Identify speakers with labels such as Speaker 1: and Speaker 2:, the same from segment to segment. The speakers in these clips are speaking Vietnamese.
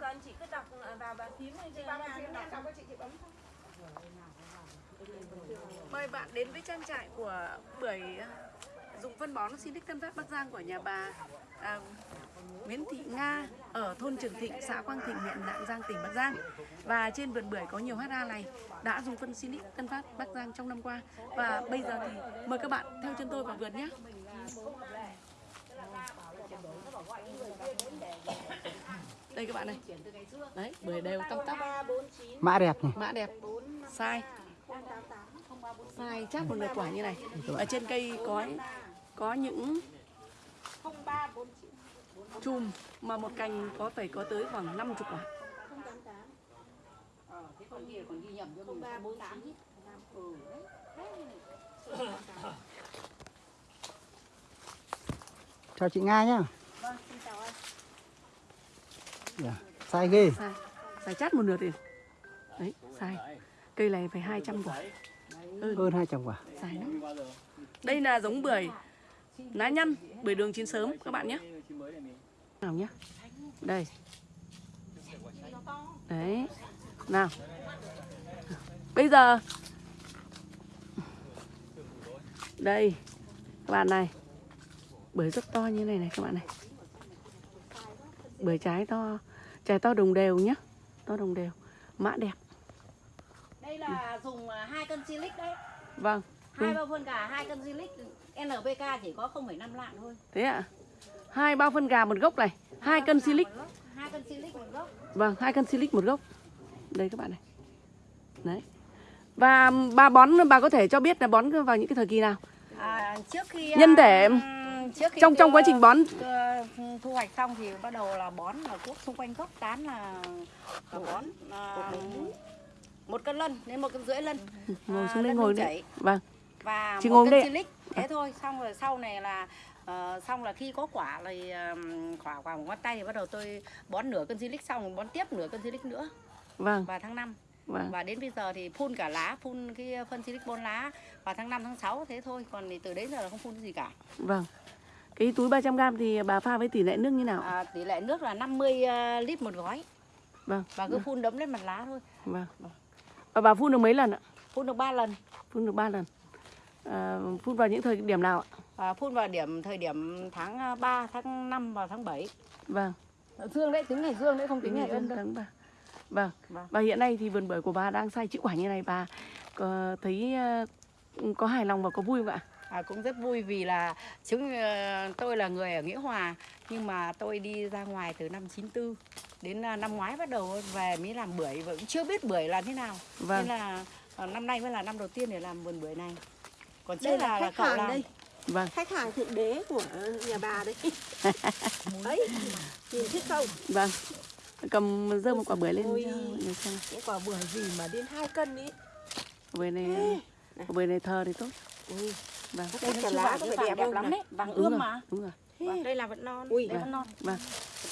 Speaker 1: cần chị cứ đọc vào bàn phím cho
Speaker 2: Vào bàn phím
Speaker 1: đọc
Speaker 2: chị chị bấm thôi.
Speaker 3: Mời bạn đến với trang trại của bưởi à, dùng phân bón Sinic Tân Phát Bắc Giang của nhà bà à, Nguyễn Thị Nga ở thôn Trường Thịnh, xã Quang Thịnh, huyện Lạng Giang, tỉnh Bắc Giang. Và trên vườn bưởi có nhiều HA này đã dùng phân Sinic Tân Phát Bắc Giang trong năm qua. Và bây giờ thì mời các bạn theo chân tôi vào vườn nhé. Đây các bạn này. Đấy, bưởi đều tăm tắp,
Speaker 4: Mã đẹp này.
Speaker 3: mã đẹp, sai. Sai chắc một lượt quả như này. Ở trên cây có có những chùm mà một cành có phải có tới khoảng 50 quả.
Speaker 4: Chào chị Nga nhá. Dạ, Sai ghê.
Speaker 3: Sai, sai chát một lượt thì đấy, sai. Cây này phải 200 quả.
Speaker 4: Hơn 200 quả.
Speaker 3: Sai lắm. Đây là giống bưởi lá nhăn, bưởi đường chín sớm các bạn nhé. Nào nhé. Đây. Đấy. Nào. Bây giờ Đây. Các bạn này. Bưởi rất to như này này các bạn này. Bưởi trái to, trái to đồng đều nhá. To đồng đều. Mã đẹp.
Speaker 1: Đây là dùng à, hai cân silic đấy.
Speaker 3: Vâng.
Speaker 1: Hai bao phân gà, hai cân silic. NPK chỉ có 0,5 lạng thôi.
Speaker 3: Thế ạ. Hai bao phân gà một gốc này, hai cân silic.
Speaker 1: Hai cân silic một gốc.
Speaker 3: Vâng, hai cân silic một gốc. Đây các bạn này. Đấy. Và bà bón bà có thể cho biết là bón vào những cái thời kỳ nào?
Speaker 1: À, trước khi
Speaker 3: Nhân thể
Speaker 1: ừm, trước khi
Speaker 3: trong trong quá trình bón.
Speaker 1: thu hoạch xong thì bắt đầu là bón là cuốc xung quanh gốc tán là, là bón à, một cân lân đến một cân rưỡi lân.
Speaker 3: Ngồi
Speaker 1: à,
Speaker 3: xuống đây
Speaker 1: lân
Speaker 3: ngồi đây.
Speaker 1: chảy.
Speaker 3: Vâng.
Speaker 1: và
Speaker 3: Chị
Speaker 1: một cân
Speaker 3: đây
Speaker 1: silic thế thôi. Xong rồi sau này là ờ, xong là khi có quả thì ừm, quả quả một ngón tay thì bắt đầu tôi bón nửa cân silic xong bón tiếp nửa cân silic nữa.
Speaker 3: Vâng,
Speaker 1: vào tháng 5
Speaker 3: vâng.
Speaker 1: và đến bây giờ thì phun cả lá phun cái phân silic bón lá vào tháng 5 tháng 6 thế thôi. Còn thì từ đấy giờ là không phun gì cả.
Speaker 3: Vâng. Cái túi 300 g thì bà pha với tỷ lệ nước như nào?
Speaker 1: À, tỷ lệ nước là 50 uh, lít một gói
Speaker 3: Vâng.
Speaker 1: và cứ phun đấm lên mặt lá thôi
Speaker 3: Vâng. Và bà phun được mấy lần ạ?
Speaker 1: phun được 3 lần
Speaker 3: Phun được 3 lần. À, phun vào những thời điểm nào ạ?
Speaker 1: à, phun vào điểm thời điểm tháng 3, tháng 5 và tháng 7
Speaker 3: Vâng.
Speaker 1: dương đấy tính ngày dương đấy không tính ngày
Speaker 3: Tháng
Speaker 1: ân đâu
Speaker 3: tháng ba. Vâng.
Speaker 1: Vâng.
Speaker 3: Và hiện nay thì vườn bưởi của bà đang sai chữ quả như này bà có thấy ờ, có hài lòng và có vui không ạ?
Speaker 1: À, cũng rất vui vì là chúng ờ, tôi là người ở Nghĩa Hòa nhưng mà tôi đi ra ngoài từ năm 94 đến à, năm ngoái bắt đầu về mới làm bưởi và cũng chưa biết bưởi là thế nào
Speaker 3: Vâng.
Speaker 1: nên là ờ, năm nay mới là năm đầu tiên để làm vườn bưởi này còn
Speaker 2: Đây
Speaker 1: trước
Speaker 2: là
Speaker 1: là, là
Speaker 2: khách
Speaker 1: cậu
Speaker 2: hàng
Speaker 1: làm
Speaker 2: đây.
Speaker 3: Vâng.
Speaker 2: Khách hàng thượng đế của nhà bà đây. Đấy, nhìn thích không?
Speaker 3: Vâng. Cầm dơ một quả bưởi lên
Speaker 2: Ôi.
Speaker 3: cho.
Speaker 2: Cái quả bưởi gì mà đến 2 cân ý.
Speaker 3: Bưởi này quả bưởi này thờ thì tốt.
Speaker 2: Ui,
Speaker 3: Vâng.
Speaker 2: đây
Speaker 1: chưa
Speaker 2: lá có
Speaker 1: vàng
Speaker 2: đẹp
Speaker 1: đẹp lắm đấy vàng ươm mà
Speaker 3: Đúng rồi.
Speaker 2: Đây là vẫn non.
Speaker 1: Ui,
Speaker 2: Đây
Speaker 1: vẫn non.
Speaker 3: Vâng.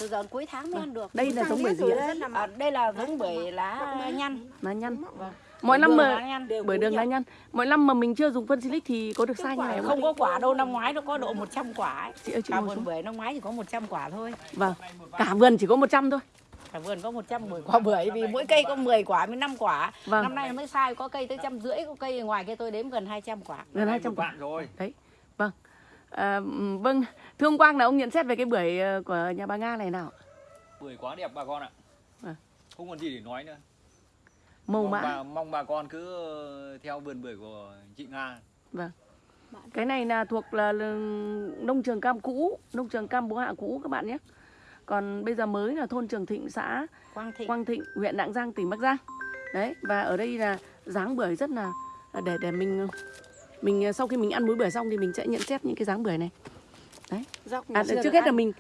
Speaker 1: Từ giờ cuối tháng mới ăn được.
Speaker 3: Đây là giống bưởi gì ạ?
Speaker 2: đấy là
Speaker 1: À, đây là giống bưởi lá nhăn.
Speaker 3: Lá nhăn.
Speaker 1: Vâng.
Speaker 3: Mỗi năm mà bưởi đường lá nhăn. Mỗi năm mà mình chưa dùng phân silic thì có được sai như này không?
Speaker 1: Không có quả đâu, năm ngoái nó có độ 100 quả ấy.
Speaker 3: Chị ơi chị
Speaker 1: Cả vườn bưởi năm ngoái chỉ có 100 quả thôi.
Speaker 3: Vâng. Cả vườn chỉ có 100 thôi.
Speaker 1: Cả vườn có 100 bưởi quả bưởi vì mỗi cây có 10 quả với 5 quả.
Speaker 3: Vâng.
Speaker 1: Năm nay mới sai có cây tới trăm rưỡi, có cây ngoài kia tôi đếm gần 200 quả.
Speaker 3: Gần 200 quả.
Speaker 5: bạn rồi
Speaker 3: Đấy. Vâng. À, vâng, thưa ông Quang là ông nhận xét về cái bưởi ờ, của nhà bà Nga này nào?
Speaker 5: bưởi quá đẹp bà con ạ
Speaker 3: Vâng.
Speaker 5: không còn gì để nói nữa
Speaker 3: Màu
Speaker 5: mong
Speaker 3: mã.
Speaker 5: bà, mong bà con cứ ờ, theo vườn bưởi của chị Nga
Speaker 3: Vâng. Cái này là thuộc là nông trường cam cũ, nông trường cam bố hạ cũ các bạn nhé. Còn bây giờ mới là thôn Trường Thịnh, xã
Speaker 1: Quang Thịnh.
Speaker 3: Quang Thịnh, huyện Lạng Giang, tỉnh Bắc Giang. Đấy, và ở đây là dáng bưởi rất là để để mình mình sau khi mình ăn múi bưởi xong thì mình sẽ nhận xét những cái dáng bưởi này.
Speaker 1: Dọc
Speaker 3: À, trước hết là mình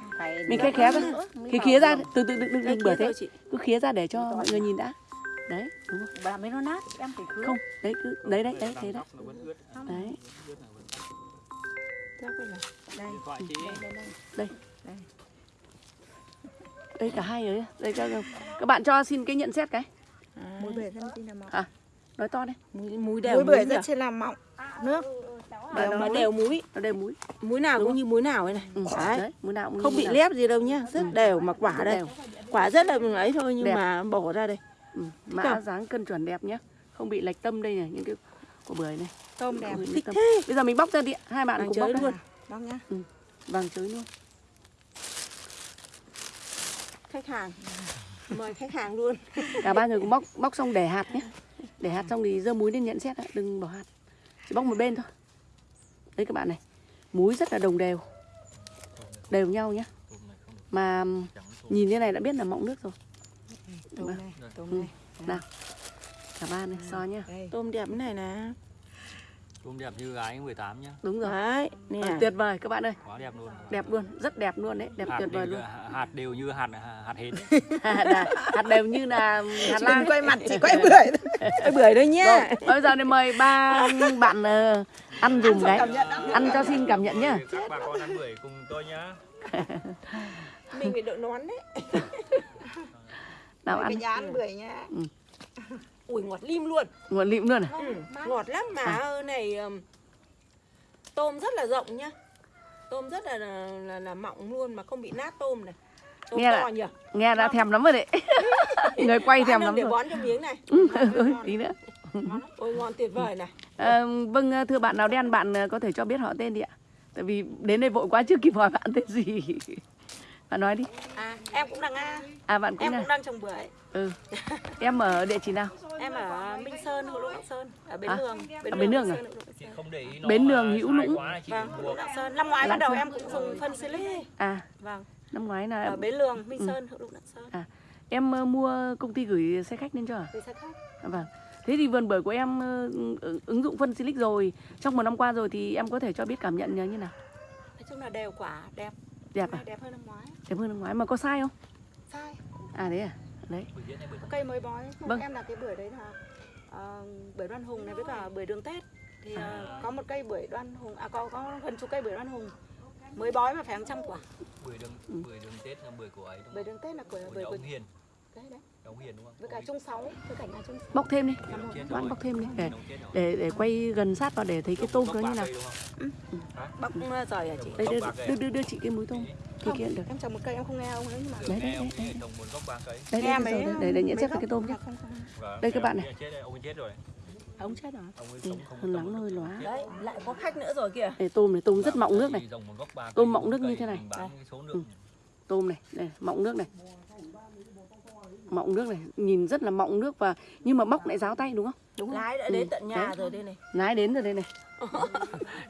Speaker 3: mình
Speaker 1: dọc
Speaker 3: khé
Speaker 1: nữa mới
Speaker 3: khía ra, từ từ đừng đừng, bưởi thế, cứ khía ra để cho mọi người nhìn đã. Đấy, đúng rồi.
Speaker 1: Bà mới nó nát, em phải khứa.
Speaker 3: Không, đấy cứ đấy đấy đấy thế đấy. Đấy.
Speaker 2: Đây. Đây, đây, đây,
Speaker 3: cả hai rồi. Đây các, các bạn cho xin cái nhận xét cái.
Speaker 2: Muối bưởi thân xin là mỏng.
Speaker 3: À, nói to đây.
Speaker 2: Muối, muối đều muối bưởi rất trên là mỏng. Nước. đều
Speaker 3: nó
Speaker 2: nó
Speaker 3: đều
Speaker 2: múi
Speaker 3: nó đều múi
Speaker 2: múi nào cũng như múi nào ấy này
Speaker 3: ừ.
Speaker 2: đấy
Speaker 3: đấy múi nào cũng
Speaker 2: không bị
Speaker 3: nào.
Speaker 2: lép gì đâu nhá rất đều mà quả
Speaker 3: Rất
Speaker 2: đây
Speaker 3: đều.
Speaker 2: quả rất là ấy thôi nhưng
Speaker 3: Đẹp.
Speaker 2: mà bổ ra đây
Speaker 3: ừ. mã
Speaker 2: không?
Speaker 3: dáng cân chuẩn đẹp nhá không bị lệch tâm đây này những cái của bưởi này
Speaker 6: tôm đẹp
Speaker 3: Ừ,
Speaker 2: thích
Speaker 3: tâm.
Speaker 2: thế
Speaker 3: bây giờ mình bóc ra đi hai bạn cùng bóc
Speaker 2: luôn.
Speaker 3: luôn
Speaker 6: bóc nhá
Speaker 3: vàng chới luôn
Speaker 2: khách hàng. Mời khách hàng luôn.
Speaker 3: Cả ba người cùng bóc bóc xong để hạt nhé. Để hạt xong thì dơ muối lên nhận xét ạ đừng bỏ hạt. Chỉ bóc một bên thôi. Đấy các bạn này muối rất là đồng đều. Đều nhau nhá mà nhìn như này đã biết là mọng nước rồi.
Speaker 6: Tôm này tôm
Speaker 3: Ừ.
Speaker 6: này.
Speaker 3: Nào cả ba này so nhá.
Speaker 2: tôm đẹp thế này nè
Speaker 5: Tôm đẹp như gái 18 nhá.
Speaker 3: đúng rồi.
Speaker 2: Đấy nè.
Speaker 3: Ờ, tuyệt vời các bạn ơi.
Speaker 5: Quá đẹp luôn.
Speaker 3: đẹp luôn rất đẹp luôn đấy đẹp
Speaker 5: hạt
Speaker 3: tuyệt vời luôn.
Speaker 5: hạt đều như hạt hạt hến.
Speaker 3: hạt, hạt đều như là hạt lan
Speaker 2: quay mặt chỉ quay bưởi quay bưởi thôi nhá
Speaker 3: rồi bây giờ thì mời ba bạn ờ, ăn dùng cái ăn cho xin cảm nhận nhá.
Speaker 5: Các bà con ăn bưởi cùng tôi nhá.
Speaker 2: mình phải đội nón đấy.
Speaker 3: Nào ăn.
Speaker 6: cái dán bưởi nhá
Speaker 2: ui ngọt lim luôn.
Speaker 3: Nguồn lịm luôn à?
Speaker 2: Ừ, ngọt lắm mà. Ơ này tôm rất là rộng nhá. Tôm rất là là, là, là mọng luôn mà không bị nát tôm này. Tôm
Speaker 3: Nghe
Speaker 2: to
Speaker 3: là-
Speaker 2: nhỉ?
Speaker 3: nghe đã thèm lắm rồi đấy. Người quay thèm lắm
Speaker 2: để
Speaker 3: rồi.
Speaker 2: bón cho miếng này.
Speaker 3: Ừ, tí nữa.
Speaker 2: Ôi ngon tuyệt vời này.
Speaker 3: Ờ, vâng thưa bạn nào đen bạn ờ, có thể cho biết họ tên đi ạ. Tại vì đến đây vội quá chưa kịp hỏi bạn tên gì. Bạn nói đi.
Speaker 2: À em cũng đang a.
Speaker 3: À bạn cũng
Speaker 2: em
Speaker 3: là
Speaker 2: cũng đang trồng bưởi
Speaker 3: ừ. Em ở địa chỉ nào?
Speaker 2: Em ở Minh Sơn Hữu Lũng Lạng Sơn ở Bến
Speaker 3: À,
Speaker 2: Lường
Speaker 3: ở Bến Lường à?
Speaker 2: Sơn, Hữu Lũng Lạng Sơn.
Speaker 5: Không để ý nó
Speaker 3: Bến
Speaker 5: mà
Speaker 3: Lường Hữu Lũng.
Speaker 5: chị
Speaker 2: vâng Hữu Lũng Lạng Sơn. Năm ngoái
Speaker 3: Lạng
Speaker 2: bắt đầu
Speaker 3: Sơn.
Speaker 2: em cũng dùng phân silic
Speaker 3: à
Speaker 2: vâng.
Speaker 3: năm ngoái là
Speaker 2: ở Bến Lường Minh
Speaker 3: Ừ.
Speaker 2: Sơn Hữu Lũng Lạng Sơn.
Speaker 3: Em ờ, mua công ty gửi xe khách lên cho à?
Speaker 2: Vì sao khác
Speaker 3: À, vâng. Thế thì vườn bưởi của em ờ, ứng- ứng dụng phân silic rồi. Trong một năm qua rồi thì em có thể cho biết cảm nhận như thế nào?
Speaker 2: Nói chung là đều quả đẹp.
Speaker 3: Đẹp à?
Speaker 2: Đẹp hơn năm ngoái.
Speaker 3: Đẹp hơn năm ngoái. Mà có sai không?
Speaker 2: Sai.
Speaker 3: À đấy à đấy.
Speaker 5: Bưởi bưởi
Speaker 2: cây mới bói. Không
Speaker 3: Vâng.
Speaker 2: em là cái bưởi đấy là ờ, bưởi đoan hùng này với cả bưởi đường tết. Thì ờ, có một cây bưởi đoan hùng à có có gần chục cây bưởi đoan hùng. Mới bói mà phải hàng trăm quả.
Speaker 5: Bưởi đường
Speaker 3: Ừ.
Speaker 5: bưởi đường Tết là bưởi của ấy đúng
Speaker 2: bưởi
Speaker 5: không?
Speaker 2: đường tết là của
Speaker 5: Của
Speaker 2: bưởi của
Speaker 5: ông Hiền
Speaker 2: với cả với cả nhà
Speaker 3: bóc thêm đi. Bạn
Speaker 5: rồi.
Speaker 3: bóc thêm đi. Để
Speaker 5: rồi.
Speaker 3: để để quay gần sát vào để thấy cái tôm nó như nào.
Speaker 5: đúng không?
Speaker 2: bóc ờ, giỏi hả chị?
Speaker 3: Đây đưa, đưa,
Speaker 5: à?
Speaker 3: đưa, đưa chị cái múi tôm. Thì kia được.
Speaker 2: em trồng một cây em không nghe ông ấy nhưng mà
Speaker 3: đấy đấy đấy
Speaker 5: ấy.
Speaker 3: Đấy
Speaker 2: nghe
Speaker 3: đây,
Speaker 2: mấy
Speaker 3: đây, để để nhận xét cái tôm
Speaker 2: không.
Speaker 5: Vâng,
Speaker 3: Đây các bạn
Speaker 5: ông
Speaker 3: này.
Speaker 5: rồi, ông chết rồi.
Speaker 2: ông rồi
Speaker 3: Ừ, lắng hơi lóa.
Speaker 2: đấy lại có khách nữa rồi kìa.
Speaker 3: Đây tôm này tôm rất mọng nước này. Tôm mọng nước như thế này. Ừ. tôm này đây mọng nước này mọng nước này nhìn rất là mọng nước và nhưng mà bóc lại ráo tay đúng không?
Speaker 2: Đúng lái đã
Speaker 3: Ừ,
Speaker 2: đến tận nhà
Speaker 3: đấy.
Speaker 2: rồi đây này.
Speaker 3: Lái đến rồi đây này.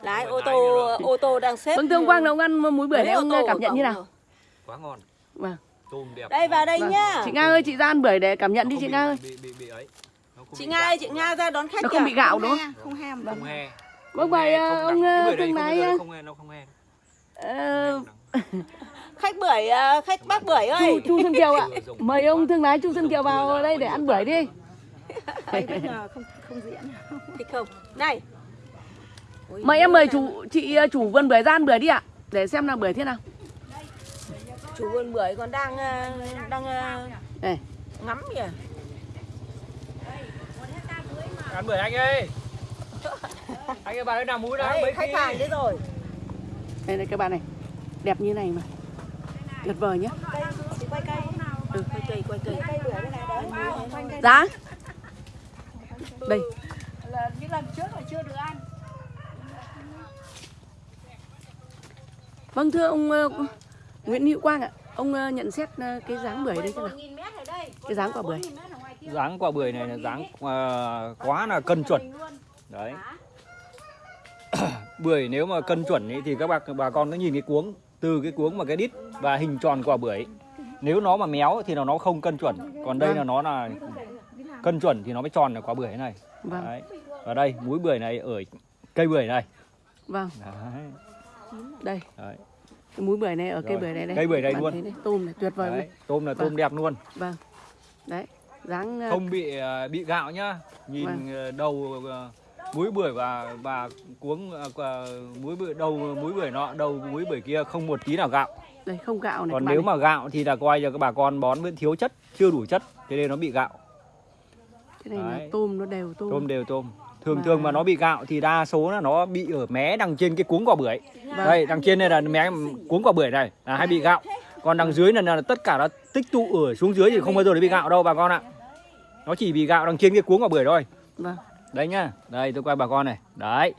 Speaker 2: Lái ô tô ô tô đang xếp
Speaker 3: vâng thưa ông Quang ông ăn múi bưởi
Speaker 2: ô
Speaker 3: ông
Speaker 2: tô
Speaker 3: cảm nhận như nào?
Speaker 5: quá ngon.
Speaker 3: vâng.
Speaker 5: Tôm đẹp.
Speaker 2: đây vào đây
Speaker 3: Vâng.
Speaker 2: nhá.
Speaker 3: Chị Nga ơi chị ra ăn bưởi để cảm nhận
Speaker 5: Nó
Speaker 3: đi
Speaker 5: không
Speaker 3: chị Nga ơi.
Speaker 5: Bị bị bị ấy. Nó không
Speaker 2: chị Nga ơi chị Nga ra đón khách
Speaker 3: nó không bị gạo đúng không
Speaker 6: không hem
Speaker 5: Không he.
Speaker 3: Vâng,
Speaker 5: Không
Speaker 3: vậy, ờ,
Speaker 5: không
Speaker 3: ông, ờ,
Speaker 5: đây
Speaker 3: lái,
Speaker 5: không
Speaker 3: ờ,
Speaker 5: không he, nó không he.
Speaker 2: Khách bưởi ờ, khách bác bưởi
Speaker 3: chu
Speaker 2: ơi.
Speaker 3: Chu Xuân Kiều ạ. Mời ông thương lái chu Xuân Kiều vào đây để ăn bưởi đi.
Speaker 6: Đây bây giờ không không diễn.
Speaker 2: Thích không? Này.
Speaker 3: Mời em mời chủ chị ờ, chủ vườn bưởi ra ăn bưởi đi ạ. Để xem là bưởi thế nào.
Speaker 2: Chủ vườn bưởi còn đang ờ, đang
Speaker 3: đây
Speaker 2: ngắm kìa.
Speaker 5: Ăn bưởi anh ơi. Anh ơi bà ơi nào mũi nào
Speaker 2: đấy
Speaker 5: mấy
Speaker 2: khách hàng đấy rồi.
Speaker 3: Đây đây các bạn này. Đẹp như này mà tuyệt vời
Speaker 2: chị quay cây ừ, quay cây quay cây bưởi đây. Này đấy
Speaker 3: giá đây
Speaker 6: là những lần trước là chưa được ăn
Speaker 3: vâng thưa ông ờ, Nguyễn Hữu Quang ạ. Ông ờ, nhận xét ờ, cái dáng bưởi đây thế nào? Cái dáng quả bưởi.
Speaker 5: Dáng quả bưởi này là dáng ờ, quá là cân chuẩn. Đấy. bưởi nếu mà cân chuẩn ý, thì các bà bà con cứ nhìn cái cuống từ cái cuống mà cái đít và hình tròn quả bưởi. Nếu nó mà méo thì là nó không cân chuẩn. Còn đây
Speaker 3: Vâng.
Speaker 5: là nó là cân chuẩn thì nó mới tròn là quả bưởi này.
Speaker 3: Vâng.
Speaker 5: Đấy. và đây múi bưởi này ở cây bưởi này.
Speaker 3: Vâng.
Speaker 5: Đấy.
Speaker 3: đây.
Speaker 5: Đấy.
Speaker 3: cái múi bưởi này ở cây bưởi này đây.
Speaker 5: Cây bưởi đây
Speaker 3: Bạn
Speaker 5: luôn.
Speaker 3: đây, tôm này tuyệt vời luôn.
Speaker 5: Đấy. tôm là tôm
Speaker 3: Vâng.
Speaker 5: đẹp luôn.
Speaker 3: Vâng. Đấy. Dáng ờ,
Speaker 5: không bị ờ, bị gạo nhá. Nhìn
Speaker 3: Vâng.
Speaker 5: ờ, đầu múi bưởi và và cuống ờ, quả- múi bưởi đầu múi bưởi nọ đầu múi bưởi kia không một tí nào gạo.
Speaker 3: Đây không gạo này
Speaker 5: còn nếu
Speaker 3: này.
Speaker 5: mà gạo thì là coi cho các bà con bón vẫn thiếu chất chưa đủ chất thế nên nó bị gạo.
Speaker 3: Cái này là tôm nó đều tôm,
Speaker 5: tôm đều tôm. Thường
Speaker 3: Và-
Speaker 5: thường mà nó bị gạo thì đa số là nó bị ở mé đằng trên cái cuống quả bưởi.
Speaker 3: Vâng.
Speaker 5: đây đằng trên đây là mé cuống quả bưởi này là hay bị gạo. Còn đằng dưới là, là tất cả nó tích tụ ở xuống dưới thì không bao giờ nó bị gạo đâu bà con ạ. Nó chỉ bị gạo đằng trên cái cuống quả bưởi thôi.
Speaker 3: Vâng.
Speaker 5: Đây nhá. Đây tôi quay bà con này. Đấy.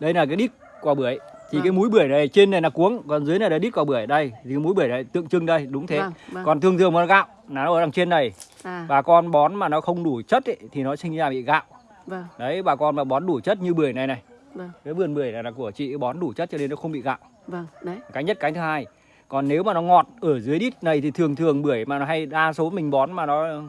Speaker 5: Đây là cái đít quả bưởi. Thì
Speaker 3: Vâng.
Speaker 5: cái múi bưởi này trên này là cuống còn dưới này là đít quả bưởi. Đây thì cái múi bưởi này tượng trưng đây đúng thế.
Speaker 3: Vâng, vâng.
Speaker 5: còn thường thường mà gạo là nó ở đằng trên này.
Speaker 3: À,
Speaker 5: bà con bón mà nó không đủ chất ấy, thì nó sinh ra bị gạo.
Speaker 3: Vâng,
Speaker 5: đấy bà con mà bón đủ chất như bưởi này này.
Speaker 3: Vâng,
Speaker 5: cái vườn bưởi này là của chị bón đủ chất cho nên nó không bị gạo.
Speaker 3: Vâng, đấy.
Speaker 5: cái nhất cái thứ hai. Còn nếu mà nó ngọt ở dưới đít này thì thường thường bưởi mà nó hay đa số mình bón mà nó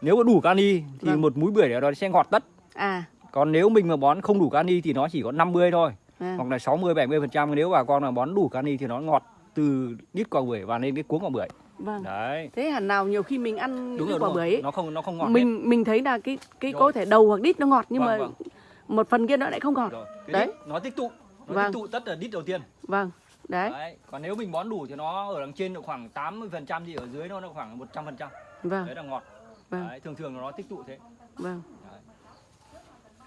Speaker 5: nếu mà đủ kali thì
Speaker 3: Vâng.
Speaker 5: một múi bưởi nó sẽ ngọt tất.
Speaker 3: À,
Speaker 5: còn nếu mình mà bón không đủ kali thì nó chỉ có 50 thôi
Speaker 3: à,
Speaker 5: hoặc là 60 70 phần trăm nếu bà con mà bón đủ kali thì nó ngọt từ đít quả bưởi và lên cái cuống quả bưởi
Speaker 3: vâng.
Speaker 5: đấy
Speaker 3: Thế hẳn nào nhiều khi mình ăn
Speaker 5: đúng
Speaker 3: cái
Speaker 5: rồi,
Speaker 3: quả
Speaker 5: đúng
Speaker 3: bưởi ấy,
Speaker 5: nó không nó không ngọt hết.
Speaker 3: mình mình thấy là cái cái
Speaker 5: Rồi.
Speaker 3: có thể đầu hoặc đít nó ngọt nhưng
Speaker 5: Vâng,
Speaker 3: mà
Speaker 5: vâng.
Speaker 3: một phần kia nó lại không ngọt.
Speaker 5: Rồi, cái
Speaker 3: Đấy.
Speaker 5: đít nó tích tụ nó
Speaker 3: Vâng.
Speaker 5: tích tụ tất là đít đầu tiên
Speaker 3: Vâng, đấy,
Speaker 5: Đấy. Còn nếu mình bón đủ thì nó ở đằng trên độ khoảng 80% thì ở dưới nó nó khoảng 100%.
Speaker 3: vâng,
Speaker 5: Đấy là ngọt.
Speaker 3: vâng,
Speaker 5: Đấy, thường thường là nó tích tụ thế.
Speaker 3: vâng.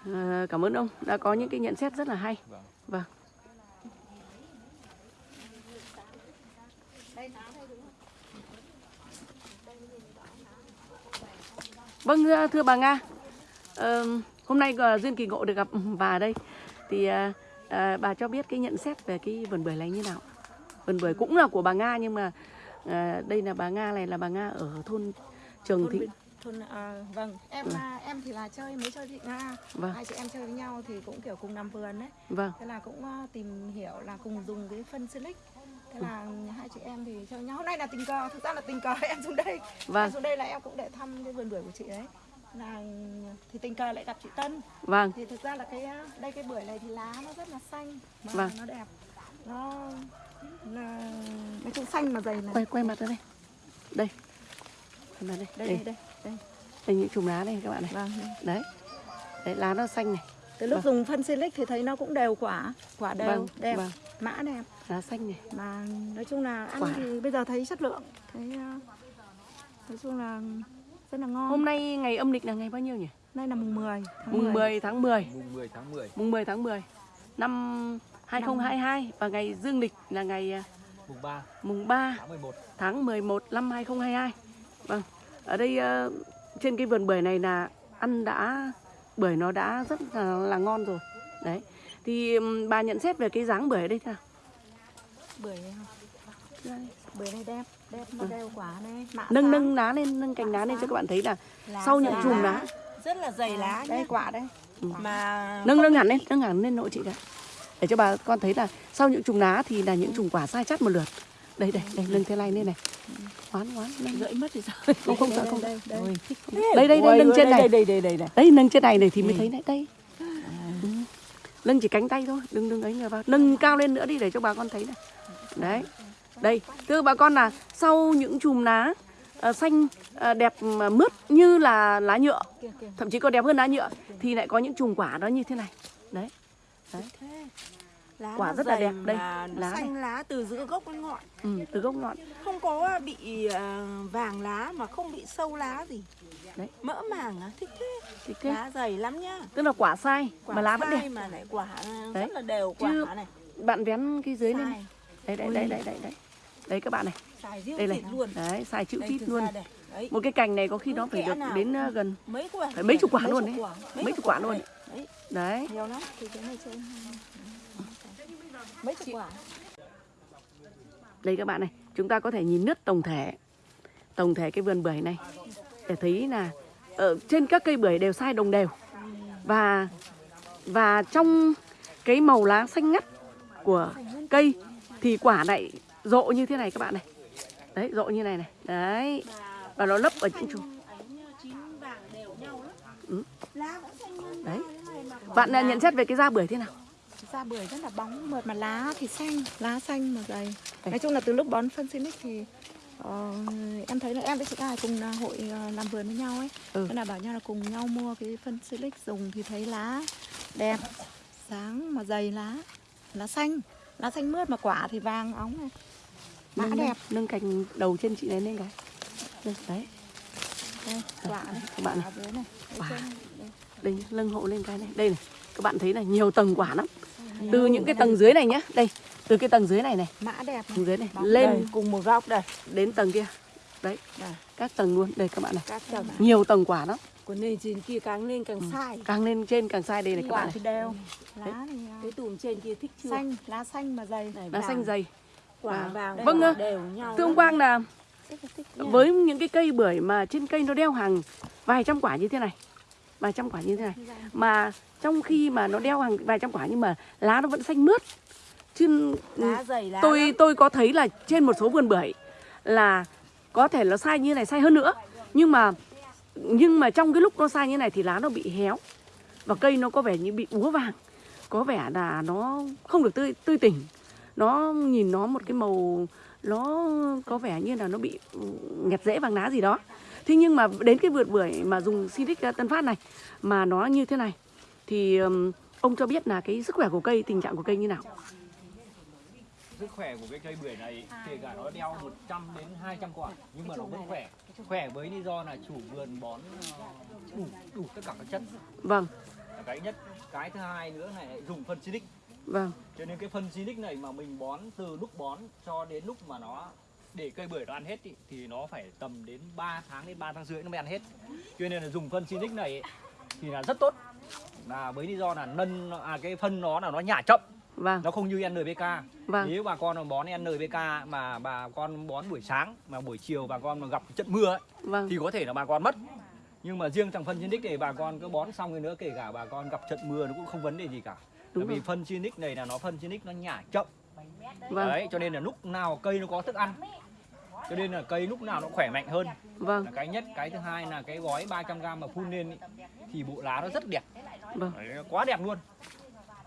Speaker 3: À, cảm ơn ông đã có những cái nhận xét rất là hay.
Speaker 5: Vâng.
Speaker 3: Vâng. Vâng thưa- bà Nga, ờ, hôm nay ờ, duyên kỳ ngộ được gặp bà đây thì ờ, ờ, bà cho biết cái nhận xét về cái vườn bưởi này như nào? Vườn bưởi cũng là của bà Nga nhưng mà ờ, đây là bà Nga này là bà Nga ở thôn Trường
Speaker 6: thôn
Speaker 3: Thị.
Speaker 6: Bình- thôn à, vâng. Em là em thì là chơi mới chơi chị nga
Speaker 3: Vâng,
Speaker 6: hai chị em chơi với nhau thì cũng kiểu cùng làm vườn đấy
Speaker 3: vâng,
Speaker 6: thế là cũng ờ, tìm hiểu là cùng dùng cái phân silic thế là hai chị em thì chơi nhau. Hôm nay là tình cờ thực ra là tình cờ em xuống đây.
Speaker 3: Vâng,
Speaker 6: em xuống đây là em cũng để thăm cái vườn bưởi của chị đấy. Là thì tình cờ lại gặp chị Tân.
Speaker 3: Vâng,
Speaker 6: thì thực ra là cái đây cái bưởi này thì lá nó rất là xanh. Mà
Speaker 3: Vâng.
Speaker 6: nó đẹp. Nó là nói chung xanh mà dày này.
Speaker 3: Quay quay mặt ra đây. Đây. Mặt đây.
Speaker 6: đây
Speaker 3: Đây,
Speaker 6: đây đây, đây.
Speaker 3: đây những chùm lá đây các bạn này.
Speaker 6: vâng.
Speaker 3: Đấy. Đấy lá nó xanh này.
Speaker 6: từ lúc
Speaker 3: Vâng.
Speaker 6: dùng phân silic thì thấy nó cũng đều quả quả đều
Speaker 3: Vâng,
Speaker 6: đẹp
Speaker 3: vâng.
Speaker 6: mã đẹp
Speaker 3: Lá xanh này.
Speaker 6: mà nói chung là ăn
Speaker 3: Quả.
Speaker 6: thì bây giờ thấy chất lượng thấy ờ, nói chung là rất là ngon
Speaker 3: Hôm nay ngày âm lịch là ngày bao nhiêu nhỉ?
Speaker 6: nay là mùng 10 tháng
Speaker 3: Mùng 10 tháng 10.
Speaker 5: Mùng 10 tháng 10,
Speaker 3: Mùng 10 tháng 10 năm 2022 và ngày dương lịch là ngày à,
Speaker 5: mùng 3
Speaker 3: mùng 3
Speaker 5: tháng 11.
Speaker 3: tháng 11 năm 2022. Vâng. Ở đây ờ, trên cái vườn bưởi này là ăn đã bưởi nó đã rất là, là ngon rồi. Đấy. Thì bà nhận xét về cái dáng bưởi ở đây thế nào?
Speaker 6: bưởi
Speaker 3: Đây.
Speaker 6: bưởi này đẹp đẹp mà đều quả này mạ
Speaker 3: Nâng
Speaker 6: sáng,
Speaker 3: nâng lá lên, nâng cành lá lên cho các bạn thấy là
Speaker 6: lá
Speaker 3: sau những chùm lá
Speaker 2: rất là dày lá
Speaker 6: đây
Speaker 2: nhé
Speaker 6: quả đây
Speaker 2: mà
Speaker 3: nâng nâng hẳn lên, nâng hẳn lên nội chị cả. Để cho bà con thấy là sau những chùm lá thì là những chùm quả sai chắt một lượt. Đây đây, đây nâng thế này lên này. Ngoán nâng.
Speaker 2: gãy mất thì sao
Speaker 3: Không không sợ
Speaker 6: đây,
Speaker 3: không.
Speaker 6: đây, đây.
Speaker 3: Đây đây đây nâng trên này.
Speaker 2: đây đây đây đây
Speaker 3: Đấy nâng trên này này thì mới thấy này đây. Ừ. Nâng chỉ cánh tay thôi, đừng đừng ấy người vào. Nâng cao lên nữa đi để cho bà con thấy này. Đấy. Đây, thưa bà con là sau những chùm lá ờ, xanh ờ, đẹp mướt như là lá nhựa, thậm chí còn đẹp hơn lá nhựa thì lại có những chùm quả nó như thế này. Đấy.
Speaker 2: Lá
Speaker 3: Quả rất là đẹp. Đây, lá
Speaker 2: xanh lá từ giữa gốc đến ngọn
Speaker 3: Ừ, từ gốc ngọn.
Speaker 2: không có bị à, vàng lá mà không bị sâu lá gì
Speaker 3: Đấy.
Speaker 2: mỡ màng à thích thế
Speaker 3: Thì cái,
Speaker 2: lá dày lắm nhá
Speaker 3: tức là quả sai
Speaker 2: quả
Speaker 3: mà lá vẫn
Speaker 2: sai
Speaker 3: đẹp.
Speaker 2: mà lại quả
Speaker 3: Đấy.
Speaker 2: rất là đều quả
Speaker 3: Chứ
Speaker 2: này
Speaker 3: Bạn vén cái dưới lên này.
Speaker 2: sai
Speaker 3: Đấy đấy đấy đấy đấy đấy. Đấy các bạn này.
Speaker 2: sai
Speaker 3: Đây này.
Speaker 2: luôn
Speaker 3: Đấy, xài chữ
Speaker 2: đây
Speaker 3: tít luôn.
Speaker 2: đây đấy
Speaker 3: Một cái cành này có khi nó phải được đến gần
Speaker 2: mấy quả
Speaker 3: Phải mấy chục quả luôn đấy. mấy chục quả luôn.
Speaker 2: đấy
Speaker 3: Đấy.
Speaker 6: nhiều lắm thì cái này trên mấy chục quả.
Speaker 3: Đây các bạn này, chúng ta có thể nhìn nứt tổng thể. Tổng thể cái vườn bưởi này. Để thấy là ở trên các cây bưởi đều sai đồng đều. Và và trong cái màu lá xanh ngắt của cây thì quả lại rộ như thế này các bạn này. Đấy rộ như này này. Đấy. Và nó lấp ở những
Speaker 2: chỗ
Speaker 3: Ừ. đấy. Bạn nhận xét về cái da bưởi thế nào?
Speaker 6: Da bưởi rất là bóng mượt mà lá thì xanh. Lá xanh mà dày. Nói chung là từ lúc bón phân silic thì ờ, em thấy là em với chị Ai cùng là hội ờ, làm vườn với nhau ấy.
Speaker 3: Ừ.
Speaker 6: là bảo nhau là cùng nhau mua cái phân silic dùng thì thấy lá đẹp sáng mà dày lá lá xanh. Lá xanh mướt mà quả thì vàng óng này. Mã
Speaker 3: nâng,
Speaker 6: đẹp.
Speaker 3: nâng cành đầu trên chị này lên cái Đây, đấy.
Speaker 6: Đây quả này.
Speaker 3: các bạn này.
Speaker 6: Quả này.
Speaker 3: Quả.
Speaker 6: này. Đây.
Speaker 3: đây nâng hộ lên cái này. Đây này. Các bạn thấy là nhiều tầng quả lắm từ những cái tầng dưới này nhá đây từ cái tầng dưới này này
Speaker 2: Mã đẹp
Speaker 3: tầng dưới này
Speaker 2: Đây,
Speaker 3: lên
Speaker 2: cùng một góc đây.
Speaker 3: đến tầng kia đấy
Speaker 2: Đây.
Speaker 3: các tầng luôn đây các bạn này
Speaker 2: Các tầng.
Speaker 3: nhiều tầng quả lắm
Speaker 2: Còn lên trên kia càng lên càng sai.
Speaker 3: càng lên trên càng sai đây này các bạn
Speaker 2: Quả
Speaker 3: này
Speaker 2: thì đều.
Speaker 6: lá này
Speaker 2: Cái tùm trên kia thích chưa?
Speaker 6: xanh lá xanh mà dày
Speaker 2: Này,
Speaker 3: lá
Speaker 2: vàng.
Speaker 3: xanh dày
Speaker 2: Quả
Speaker 3: Vàng.
Speaker 2: vàng.
Speaker 3: Vâng, ạ.
Speaker 2: đều nhau.
Speaker 3: thưa ông. Quang là với những cái cây bưởi mà trên cây nó đeo hàng vài trăm quả như thế này vài trăm quả như thế này mà trong khi mà nó đeo hàng vài trăm quả nhưng mà lá nó vẫn xanh mướt. Chứ
Speaker 2: lá dày lá
Speaker 3: tôi
Speaker 2: lắm.
Speaker 3: tôi có thấy là trên một số vườn bưởi là có thể nó sai như này sai hơn nữa. Nhưng mà nhưng mà trong cái lúc nó sai như này thì lá nó bị héo và cây nó có vẻ như bị úa vàng. Có vẻ là nó không được tươi tươi tỉnh. Nó nhìn nó một cái màu nó có vẻ như là nó bị ừ, nghẹt rễ vàng lá gì đó. Thế nhưng mà đến cái vườn bưởi mà dùng Silic Tân Phát này mà nó như thế này thì ông cho biết là cái sức khỏe của cây tình trạng của cây như nào?
Speaker 5: Sức khỏe của cái cây bưởi này kể cả nó đeo 100 đến 200 quả nhưng mà nó vẫn khỏe. Khỏe với lý do là chủ vườn bón ờ, đủ đủ tất cả các chất.
Speaker 3: Vâng.
Speaker 5: Cái nhất. Cái thứ hai nữa này lại dùng phân Silic
Speaker 3: vâng.
Speaker 5: Cho nên cái phân Silic này mà mình bón từ lúc bón cho đến lúc mà nó để cây bưởi nó ăn hết ý, thì nó phải tầm đến 3 tháng đến 3 tháng rưỡi nó mới ăn hết. Cho nên là dùng phân Silic này ý, thì là rất tốt là với lý do là nân à cái phân nó là nó nhả chậm.
Speaker 3: Vâng.
Speaker 5: Nó không như NPK
Speaker 3: vâng.
Speaker 5: Nếu bà con bón NPK mà bà con bón buổi sáng mà buổi chiều bà con mà gặp trận mưa ấy,
Speaker 3: vâng.
Speaker 5: thì có thể là bà con mất. Nhưng mà riêng thằng phân Sinic này bà con cứ bón xong rồi nữa kể cả bà con gặp trận mưa nó cũng không vấn đề gì cả.
Speaker 3: Đúng
Speaker 5: bởi vì phân Sinic này là nó phân Sinic nó nhả chậm.
Speaker 3: Vâng.
Speaker 5: Đấy cho nên là lúc nào cây nó có thức ăn cho nên là cây lúc nào nó khỏe mạnh hơn.
Speaker 3: Vâng.
Speaker 5: Là cái nhất cái thứ hai là cái gói 300g mà phun lên ý, thì bộ lá nó rất đẹp
Speaker 3: vâng.
Speaker 5: Đấy, quá đẹp luôn.